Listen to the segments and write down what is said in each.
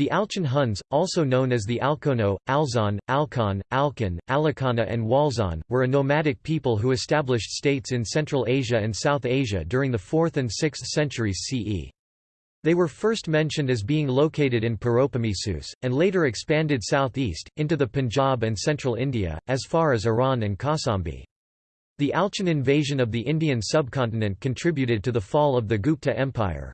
The Alchon Huns, also known as the Alkono, Alzon, Alkon, Alkan, Alakana and Walzon, were a nomadic people who established states in Central Asia and South Asia during the 4th and 6th centuries CE. They were first mentioned as being located in Paropamisus, and later expanded southeast, into the Punjab and central India, as far as Iran and Kausambi. The Alchon invasion of the Indian subcontinent contributed to the fall of the Gupta Empire.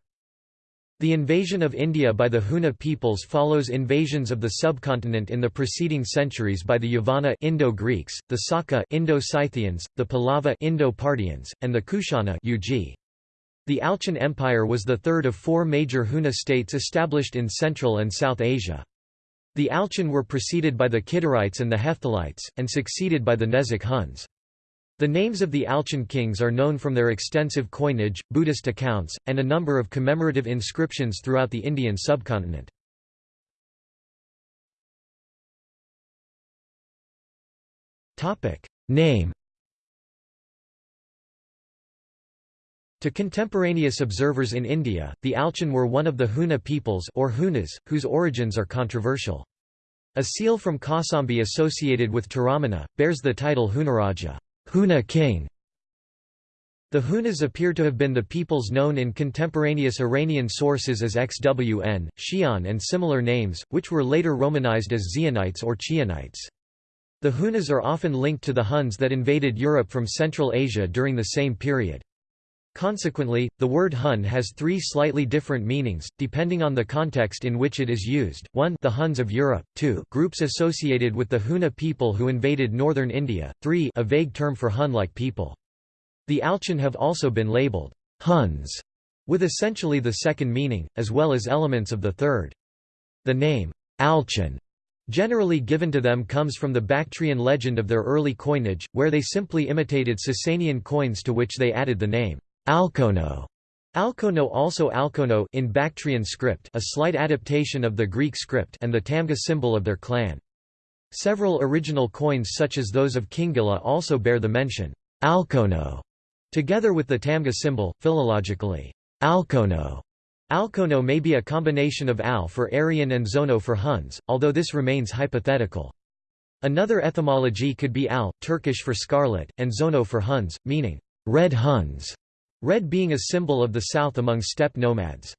The invasion of India by the Huna peoples follows invasions of the subcontinent in the preceding centuries by the Yavana Indo-Greeks, the Saka Indo-Scythians, the Pallava Indo-Parthians, and the Kushana Yuezhi. The Alchon Empire was the third of four major Huna states established in Central and South Asia. The Alchon were preceded by the Kidarites and the Hephthalites, and succeeded by the Nezak Huns. The names of the Alchon kings are known from their extensive coinage, Buddhist accounts, and a number of commemorative inscriptions throughout the Indian subcontinent. Name To contemporaneous observers in India, the Alchon were one of the Huna peoples or Hunas, whose origins are controversial. A seal from Kausambi associated with Toramana, bears the title Hunaraja. Huna king. The Hunas appear to have been the peoples known in contemporaneous Iranian sources as Xwn, Xian and similar names, which were later Romanized as Xionites or Chionites. The Hunas are often linked to the Huns that invaded Europe from Central Asia during the same period. Consequently, the word Hun has three slightly different meanings, depending on the context in which it is used. 1 the Huns of Europe, 2 groups associated with the Huna people who invaded northern India, 3 a vague term for Hun-like people. The Alchon have also been labeled Huns, with essentially the second meaning, as well as elements of the third. The name, Alchon, generally given to them comes from the Bactrian legend of their early coinage, where they simply imitated Sasanian coins to which they added the name. Alkono Alkono also Alkono in Bactrian script a slight adaptation of the Greek script and the Tamga symbol of their clan. Several original coins such as those of Kingila also bear the mention, Alkono, together with the Tamga symbol, philologically, Alkono. Alkono may be a combination of Al for Aryan and Zono for Huns, although this remains hypothetical. Another etymology could be Al, Turkish for scarlet, and Zono for Huns, meaning, red Huns. Red being a symbol of the south among steppe nomads.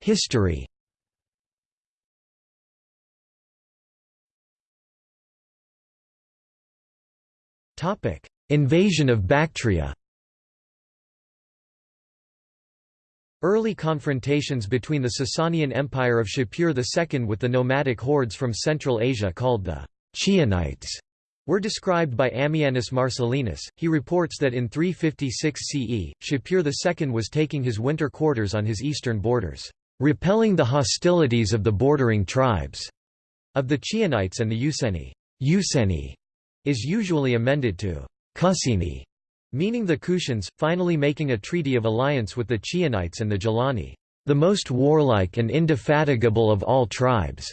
History. Topic: Invasion of Bactria. Early confrontations between the Sasanian Empire of Shapur II with the nomadic hordes from Central Asia called the Chionites were described by Ammianus Marcellinus. He reports that in 356 CE, Shapur II was taking his winter quarters on his eastern borders, repelling the hostilities of the bordering tribes of the Chionites and the Useni. Useni is usually amended to Kusini, meaning the Kushans, finally making a treaty of alliance with the Chionites and the Gelani, the most warlike and indefatigable of all tribes.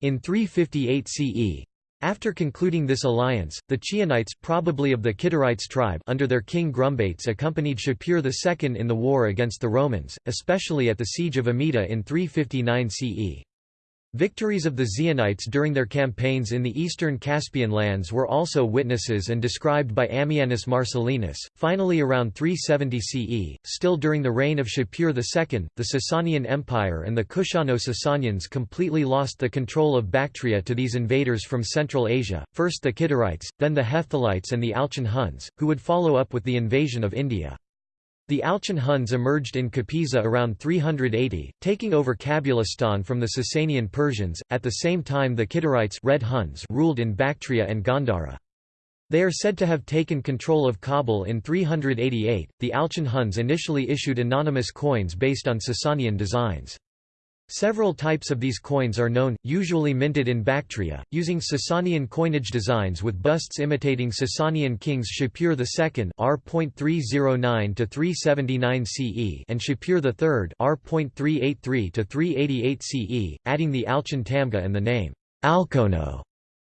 In 358 CE, after concluding this alliance, the Chionites probably of the Kidarites tribe under their king Grumbates accompanied Shapur II in the war against the Romans, especially at the siege of Amida in 359 CE. Victories of the Xionites during their campaigns in the eastern Caspian lands were also witnesses and described by Ammianus Marcellinus. Finally, around 370 CE, still during the reign of Shapur II, the Sasanian Empire and the Kushano-Sasanians completely lost the control of Bactria to these invaders from Central Asia, first the Kidarites, then the Hephthalites and the Alchon Huns, who would follow up with the invasion of India. The Alchon Huns emerged in Kapisa around 380, taking over Kabulistan from the Sasanian Persians. At the same time, the Kidarites Red Huns ruled in Bactria and Gandhara. They are said to have taken control of Kabul in 388. The Alchon Huns initially issued anonymous coins based on Sasanian designs. Several types of these coins are known, usually minted in Bactria, using Sasanian coinage designs with busts imitating Sasanian kings Shapur II R.309–379 CE and Shapur III R.383–388 CE, adding the Alchon Tamga and the name Alkono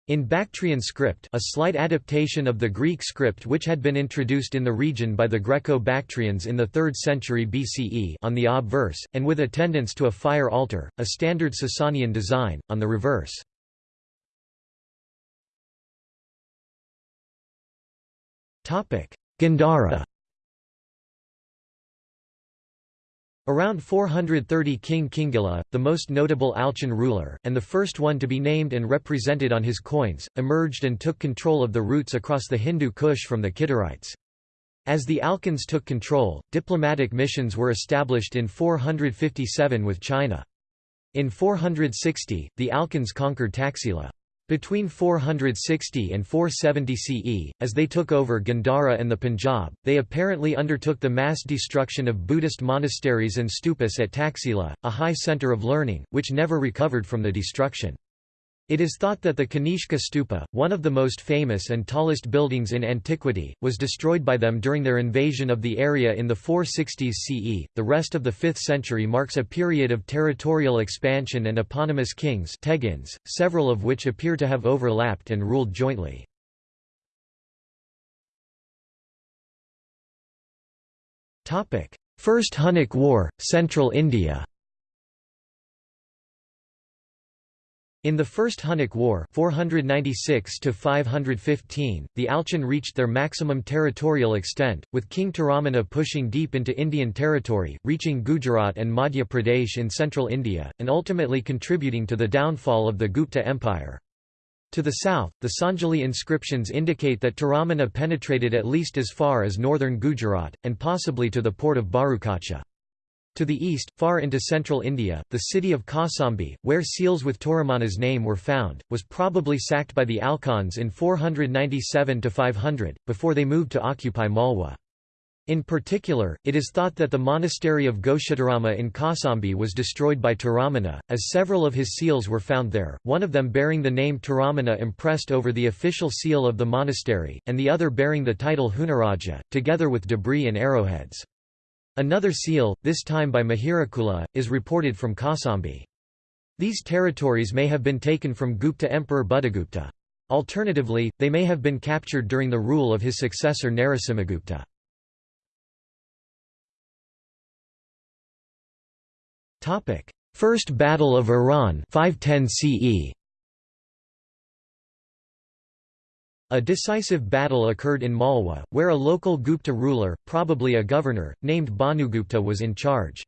In Bactrian script a slight adaptation of the Greek script which had been introduced in the region by the Greco-Bactrians in the 3rd century BCE on the obverse, and with attendance to a fire altar, a standard Sasanian design, on the reverse. Gandhara Around 430 King Kingila, the most notable Alchon ruler, and the first one to be named and represented on his coins, emerged and took control of the routes across the Hindu Kush from the Kidarites. As the Alchons took control, diplomatic missions were established in 457 with China. In 460, the Alchons conquered Taxila. Between 460 and 470 CE, as they took over Gandhara and the Punjab, they apparently undertook the mass destruction of Buddhist monasteries and stupas at Taxila, a high centre of learning, which never recovered from the destruction. It is thought that the Kanishka stupa, one of the most famous and tallest buildings in antiquity, was destroyed by them during their invasion of the area in the 460s CE. The rest of the 5th century marks a period of territorial expansion and eponymous kings, tegins, several of which appear to have overlapped and ruled jointly. Topic: First Hunnic War, Central India. In the First Hunnic War 496 the Alchon reached their maximum territorial extent, with King Toramana pushing deep into Indian territory, reaching Gujarat and Madhya Pradesh in central India, and ultimately contributing to the downfall of the Gupta Empire. To the south, the Sanjeli inscriptions indicate that Toramana penetrated at least as far as northern Gujarat, and possibly to the port of Bharukacha. To the east, far into central India, the city of Kausambi, where seals with Toramana's name were found, was probably sacked by the Alchons in 497–500, before they moved to occupy Malwa. In particular, it is thought that the monastery of Ghoshitarama in Kausambi was destroyed by Toramana, as several of his seals were found there, one of them bearing the name Toramana impressed over the official seal of the monastery, and the other bearing the title Hunaraja, together with debris and arrowheads. Another seal, this time by Mihirakula, is reported from Kausambi. These territories may have been taken from Gupta Emperor Buddhagupta. Alternatively, they may have been captured during the rule of his successor Narasimhagupta. First Battle of Iran 510 CE. A decisive battle occurred in Malwa, where a local Gupta ruler, probably a governor, named Bhanugupta was in charge.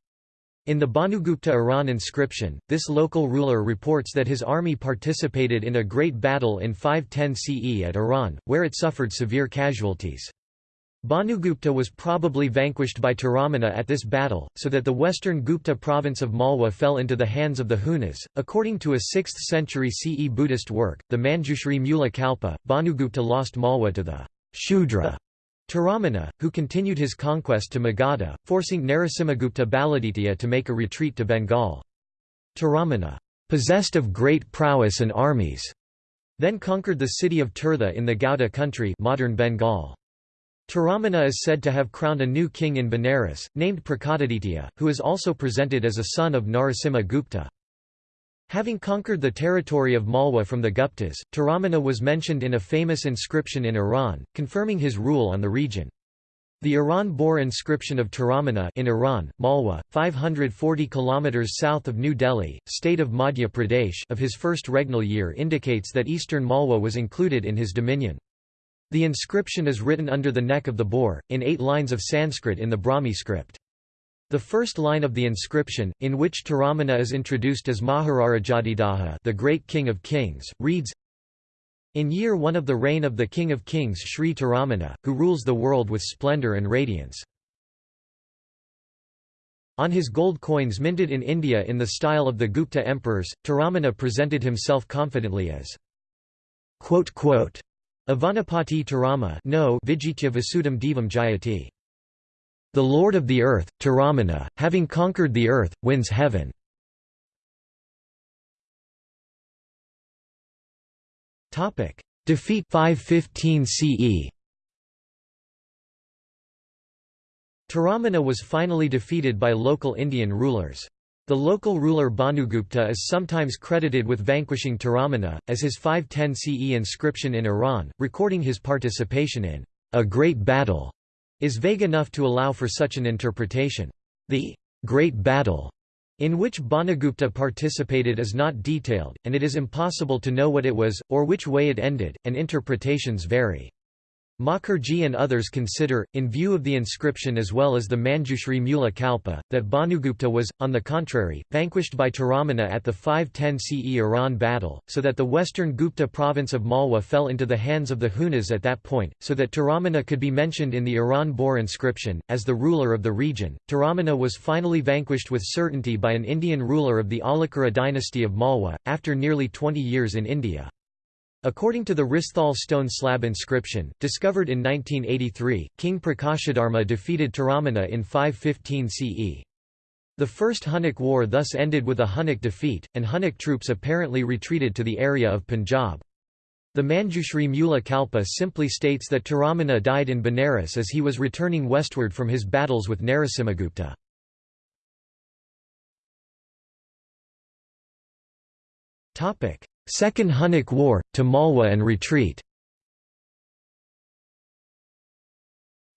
In the Bhanugupta Iran inscription, this local ruler reports that his army participated in a great battle in 510 CE at Iran, where it suffered severe casualties. Bhanugupta was probably vanquished by Toramana at this battle, so that the western Gupta province of Malwa fell into the hands of the Hunas. According to a 6th century CE Buddhist work, the Manjushri Mula Kalpa, Bhanugupta lost Malwa to the Shudra Toramana, who continued his conquest to Magadha, forcing Narasimhagupta Baladitya to make a retreat to Bengal. Toramana, possessed of great prowess and armies, then conquered the city of Tirtha in the Gauda country modern Bengal. Toramana is said to have crowned a new king in Benares, named Prakadaditya, who is also presented as a son of Narasimha Gupta. Having conquered the territory of Malwa from the Guptas, Toramana was mentioned in a famous inscription in Iran, confirming his rule on the region. The Iran Bor inscription of Toramana in Iran, Malwa, 540 km south of New Delhi, state of Madhya Pradesh of his first regnal year indicates that eastern Malwa was included in his dominion. The inscription is written under the neck of the boar, in eight lines of Sanskrit in the Brahmi script. The first line of the inscription, in which Toramana is introduced as Maharajadhiraja the great king of kings, reads, In year one of the reign of the king of kings Sri Toramana, who rules the world with splendor and radiance. On his gold coins minted in India in the style of the Gupta emperors, Toramana presented himself confidently as Avanapati Tarama no Vijitya Vasudam Devam Jayati. The Lord of the Earth, Toramana, having conquered the earth, wins heaven. Defeat 515 CE Toramana was finally defeated by local Indian rulers. The local ruler Bhanugupta is sometimes credited with vanquishing Toramana, as his 510 CE inscription in Iran, recording his participation in a great battle, is vague enough to allow for such an interpretation. The great battle in which Bhanugupta participated is not detailed, and it is impossible to know what it was, or which way it ended, and interpretations vary. Mukherjee and others consider, in view of the inscription as well as the Manjushri Mula Kalpa, that Bhanugupta was, on the contrary, vanquished by Toramana at the 510 CE Iran battle, so that the western Gupta province of Malwa fell into the hands of the Hunas at that point, so that Toramana could be mentioned in the Iran Bor inscription. As the ruler of the region, Toramana was finally vanquished with certainty by an Indian ruler of the Aulikara dynasty of Malwa, after nearly 20 years in India. According to the Risthal stone slab inscription, discovered in 1983, King Prakashadharma defeated Toramana in 515 CE. The First Hunnic War thus ended with a Hunnic defeat, and Hunnic troops apparently retreated to the area of Punjab. The Manjushri Mula Kalpa simply states that Toramana died in Benares as he was returning westward from his battles with Narasimhagupta. Second Hunnic War, to Malwa and retreat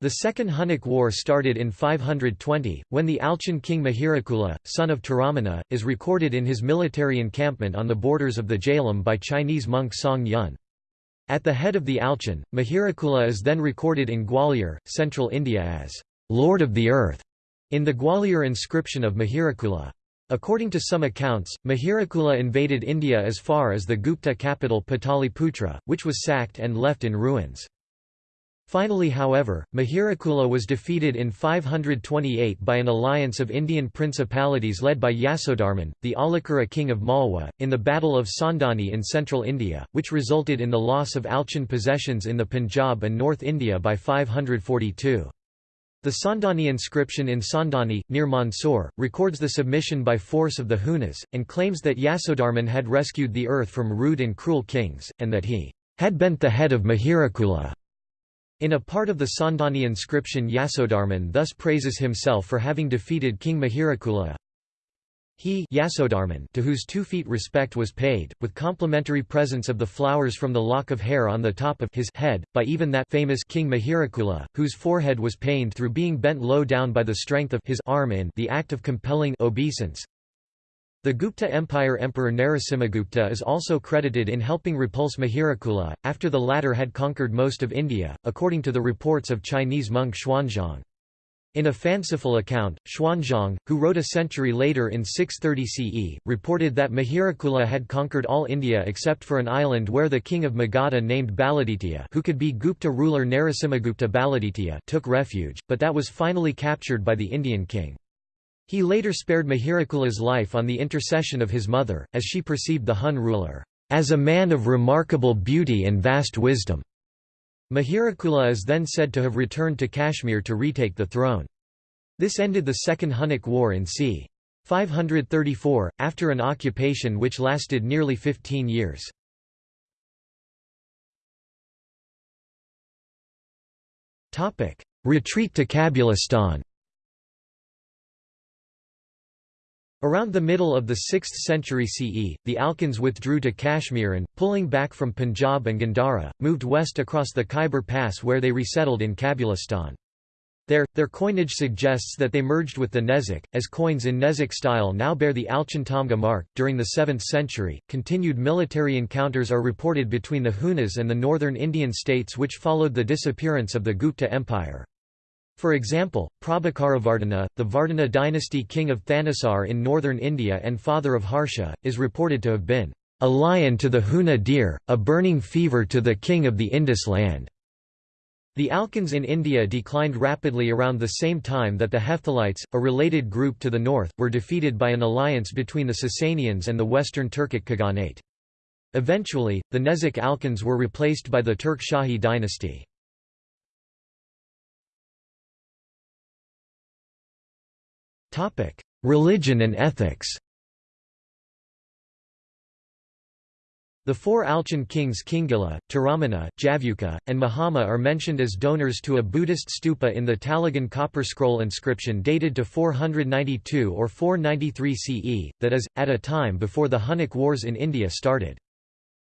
The Second Hunnic War started in 520, when the Alchon king Mihirakula, son of Toramana, is recorded in his military encampment on the borders of the Jhelum by Chinese monk Song Yun. At the head of the Alchon, Mihirakula is then recorded in Gwalior, central India as «Lord of the Earth» in the Gwalior inscription of Mihirakula. According to some accounts, Mihirakula invaded India as far as the Gupta capital Pataliputra, which was sacked and left in ruins. Finally however, Mihirakula was defeated in 528 by an alliance of Indian principalities led by Yasodharman, the Aulikara king of Malwa, in the Battle of Sondani in central India, which resulted in the loss of Alchon possessions in the Punjab and North India by 542. The Sondani inscription in Sondani, near Mandsaur, records the submission by force of the Hunas, and claims that Yasodharman had rescued the earth from rude and cruel kings, and that he had bent the head of Mihirakula. In a part of the Sondani inscription Yasodharman thus praises himself for having defeated King Mihirakula, he Yasodharman, to whose two feet respect was paid, with complimentary presents of the flowers from the lock of hair on the top of his head, by even that famous King Mihirakula, whose forehead was pained through being bent low down by the strength of his arm in the act of compelling obeisance. The Gupta Empire Emperor Narasimhagupta is also credited in helping repulse Mihirakula, after the latter had conquered most of India, according to the reports of Chinese monk Xuanzang. In a fanciful account, Xuanzang, who wrote a century later in 630 CE, reported that Mihirakula had conquered all India except for an island where the king of Magadha named Baladitya who could be Gupta ruler Narasimhagupta Baladitya took refuge, but that was finally captured by the Indian king. He later spared Mihirakula's life on the intercession of his mother, as she perceived the Hun ruler, "...as a man of remarkable beauty and vast wisdom." Mihirakula is then said to have returned to Kashmir to retake the throne. This ended the Second Hunnic War in c. 534, after an occupation which lasted nearly 15 years. Retreat to Kabulistan Around the middle of the 6th century CE, the Alchons withdrew to Kashmir and, pulling back from Punjab and Gandhara, moved west across the Khyber Pass where they resettled in Kabulistan. There, their coinage suggests that they merged with the Nezak, as coins in Nezak style now bear the Alchon Tamga mark. During the 7th century, continued military encounters are reported between the Hunas and the northern Indian states which followed the disappearance of the Gupta Empire. For example, Prabhakaravardhana, the Vardhana dynasty king of Thanesar in northern India and father of Harsha, is reported to have been a lion to the Huna deer, a burning fever to the king of the Indus land. The Alchons in India declined rapidly around the same time that the Hephthalites, a related group to the north, were defeated by an alliance between the Sasanians and the Western Turkic Khaganate. Eventually, the Nezak Alchons were replaced by the Turk Shahi dynasty. Religion and ethics The four Alchon kings Kingila, Toramana, Javyuka, and Mahama are mentioned as donors to a Buddhist stupa in the Talagan copper scroll inscription dated to 492 or 493 CE, that is, at a time before the Hunnic Wars in India started.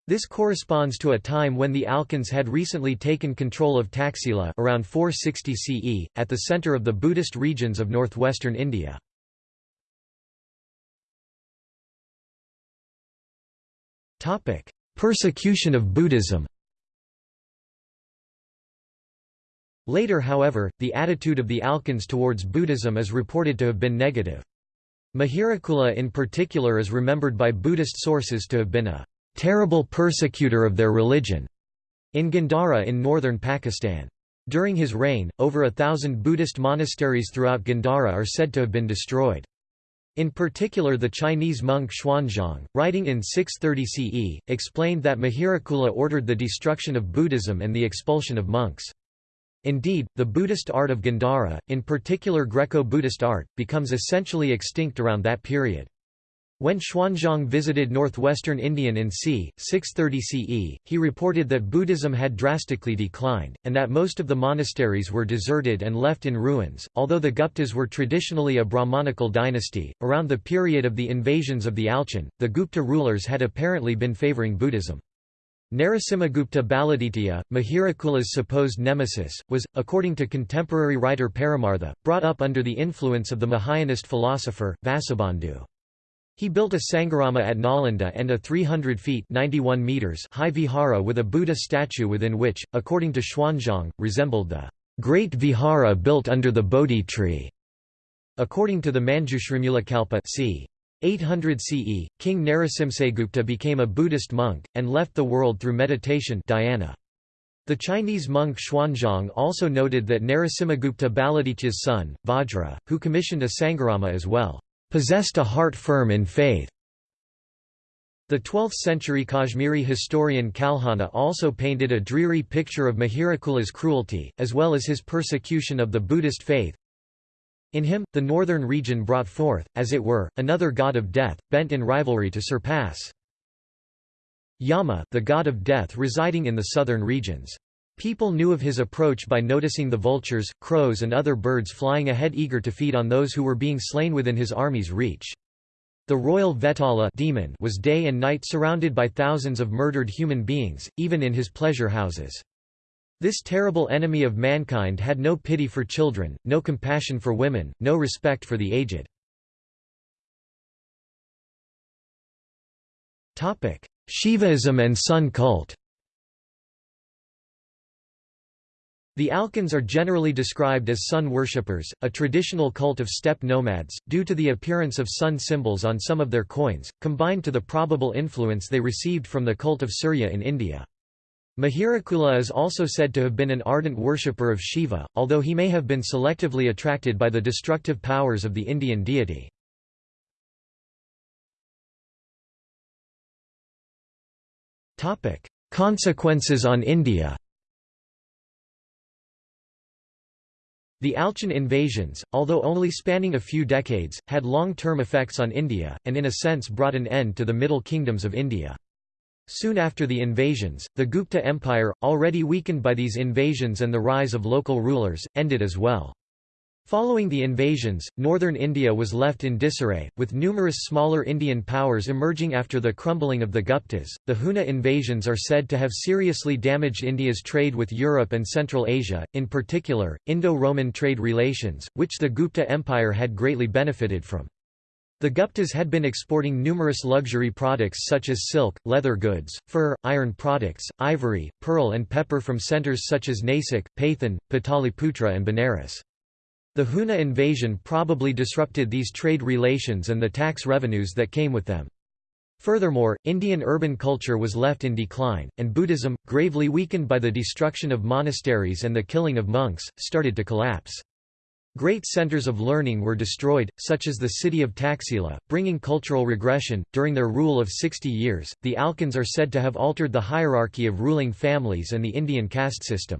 This corresponds to a time when the Alchons had recently taken control of Taxila around 460 CE, at the center of the Buddhist regions of northwestern India. Persecution of Buddhism Later however, the attitude of the Alchons towards Buddhism is reported to have been negative. Mihirakula in particular is remembered by Buddhist sources to have been a terrible persecutor of their religion in Gandhara in northern Pakistan. During his reign, over a thousand Buddhist monasteries throughout Gandhara are said to have been destroyed. In particular the Chinese monk Xuanzang, writing in 630 CE, explained that Mihirakula ordered the destruction of Buddhism and the expulsion of monks. Indeed, the Buddhist art of Gandhara, in particular Greco-Buddhist art, becomes essentially extinct around that period. When Xuanzang visited northwestern Indian in c. 630 CE, he reported that Buddhism had drastically declined, and that most of the monasteries were deserted and left in ruins. Although the Guptas were traditionally a Brahmanical dynasty, around the period of the invasions of the Alchon, the Gupta rulers had apparently been favoring Buddhism. Narasimhagupta Baladitya, Mihirakula's supposed nemesis, was, according to contemporary writer Paramartha, brought up under the influence of the Mahayanist philosopher, Vasubandhu. He built a Sangharama at Nalanda and a 300 feet 91 meters high vihara with a Buddha statue within which, according to Xuanzang, resembled the great vihara built under the Bodhi tree. According to the Manjushrimulakalpa c. 800 CE, King Narasimhagupta became a Buddhist monk, and left the world through meditation dhyana. The Chinese monk Xuanzang also noted that Narasimhagupta Baladitya's son, Vajra, who commissioned a Sangharama as well, possessed a heart firm in faith. The 12th-century Kashmiri historian Kalhana also painted a dreary picture of Mihirakula's cruelty, as well as his persecution of the Buddhist faith. In him, the northern region brought forth, as it were, another god of death, bent in rivalry to surpass Yama the god of death residing in the southern regions. People knew of his approach by noticing the vultures, crows and other birds flying ahead eager to feed on those who were being slain within his army's reach. The royal Vetala demon was day and night surrounded by thousands of murdered human beings, even in his pleasure houses. This terrible enemy of mankind had no pity for children, no compassion for women, no respect for the aged. Shivaism and sun cult The Alchons are generally described as sun worshippers, a traditional cult of steppe nomads, due to the appearance of sun symbols on some of their coins, combined to the probable influence they received from the cult of Surya in India. Mihirakula is also said to have been an ardent worshipper of Shiva, although he may have been selectively attracted by the destructive powers of the Indian deity. Consequences on India The Alchon invasions, although only spanning a few decades, had long-term effects on India, and in a sense brought an end to the Middle Kingdoms of India. Soon after the invasions, the Gupta Empire, already weakened by these invasions and the rise of local rulers, ended as well. Following the invasions, northern India was left in disarray, with numerous smaller Indian powers emerging after the crumbling of the Guptas. The Huna invasions are said to have seriously damaged India's trade with Europe and Central Asia, in particular, Indo Roman trade relations, which the Gupta Empire had greatly benefited from. The Guptas had been exporting numerous luxury products such as silk, leather goods, fur, iron products, ivory, pearl and pepper from centres such as Nasik, Pathan, Pataliputra and Benares. The Huna invasion probably disrupted these trade relations and the tax revenues that came with them. Furthermore, Indian urban culture was left in decline, and Buddhism, gravely weakened by the destruction of monasteries and the killing of monks, started to collapse. Great centers of learning were destroyed, such as the city of Taxila, bringing cultural regression. During their rule of 60 years, the Alchons are said to have altered the hierarchy of ruling families and the Indian caste system.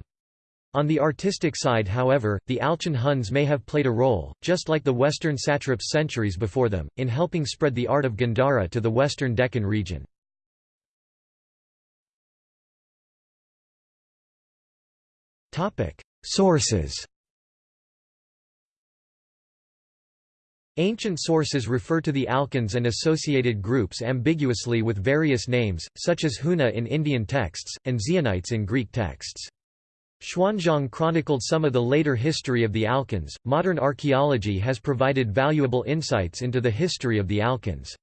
On the artistic side however, the Alchon Huns may have played a role, just like the western satraps centuries before them, in helping spread the art of Gandhara to the western Deccan region. Sources Ancient sources refer to the Alchons and associated groups ambiguously with various names, such as Huna in Indian texts, and Xionites in Greek texts. Xuanzang chronicled some of the later history of the Alchons. Modern archaeology has provided valuable insights into the history of the Alchons.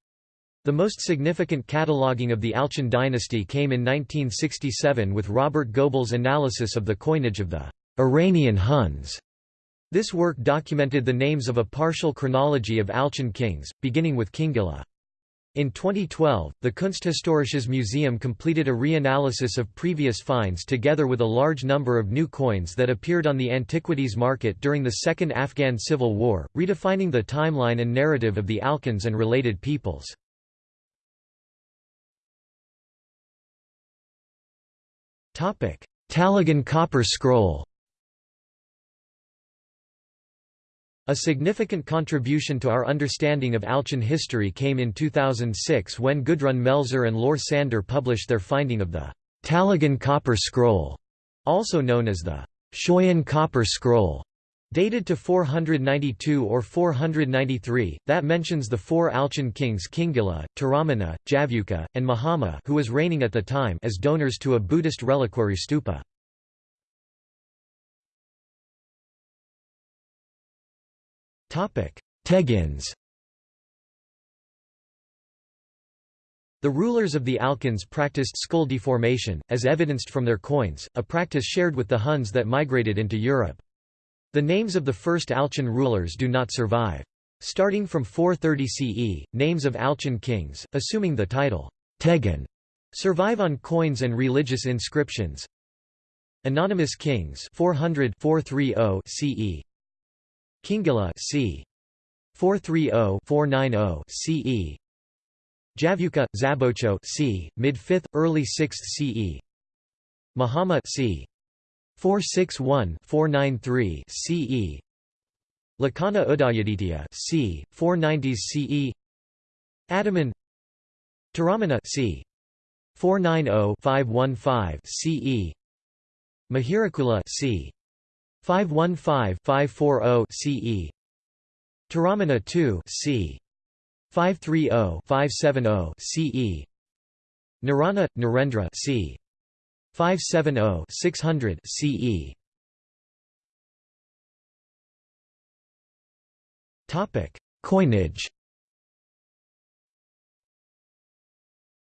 The most significant cataloguing of the Alchon dynasty came in 1967 with Robert Göbl's analysis of the coinage of the Iranian Huns this work documented the names of a partial chronology of Alchon kings, beginning with Kingila. In 2012, the Kunsthistorisches Museum completed a reanalysis of previous finds together with a large number of new coins that appeared on the antiquities market during the Second Afghan Civil War, redefining the timeline and narrative of the Alchons and related peoples. Talagan copper scroll A significant contribution to our understanding of Alchon history came in 2006 when Gudrun Melzer and Lore Sander published their finding of the Talagan Copper Scroll, also known as the Schøyen Copper Scroll, dated to 492 or 493, that mentions the four Alchon kings Kingila, Toramana, Javuka, and Mahama who was reigning at the time as donors to a Buddhist reliquary stupa. Tegins The rulers of the Alchons practiced skull deformation, as evidenced from their coins, a practice shared with the Huns that migrated into Europe. The names of the first Alchon rulers do not survive. Starting from 430 CE, names of Alchon kings, assuming the title Tegan, survive on coins and religious inscriptions. Anonymous kings 400 430 CE Kingila c. 430-490 CE. Javyuka, Zabocho c. mid-5th, early 6th CE. Mahama c. 461-493 CE. Lakana Udayaditya c. 490s CE. Adaman Toramana c. 490-515 CE. Mihirakula c. 515-540 CE Toramana 2 c. 530-570 CE Narana Narendra c. 570-600 CE Topic Coinage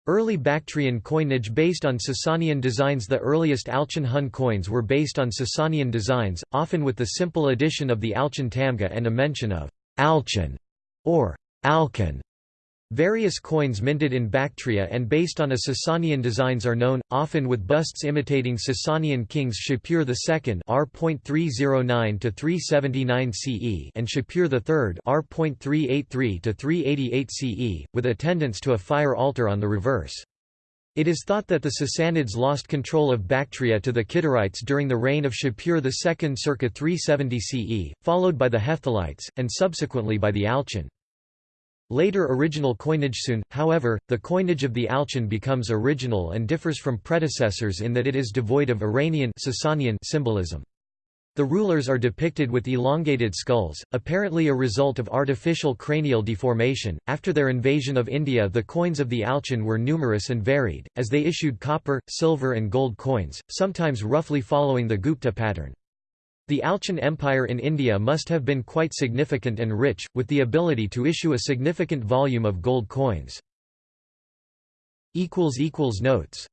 Early Bactrian coinage based on Sasanian designs. The earliest Alchon Hun coins were based on Sasanian designs, often with the simple addition of the Alchon Tamga and a mention of Alchan or Alkan Various coins minted in Bactria and based on a Sasanian designs are known, often with busts imitating Sasanian kings Shapur II R.309–379 CE and Shapur III R.383–388 CE, with attendance to a fire altar on the reverse. It is thought that the Sassanids lost control of Bactria to the Kidarites during the reign of Shapur II circa 370 CE, followed by the Hephthalites, and subsequently by the Alchon. Later original coinage soon, however, the coinage of the Alchon becomes original and differs from predecessors in that it is devoid of Iranian Sasanian symbolism. The rulers are depicted with elongated skulls, apparently a result of artificial cranial deformation. After their invasion of India, the coins of the Alchon were numerous and varied, as they issued copper, silver, and gold coins, sometimes roughly following the Gupta pattern. The Alchon Empire in India must have been quite significant and rich, with the ability to issue a significant volume of gold coins. Notes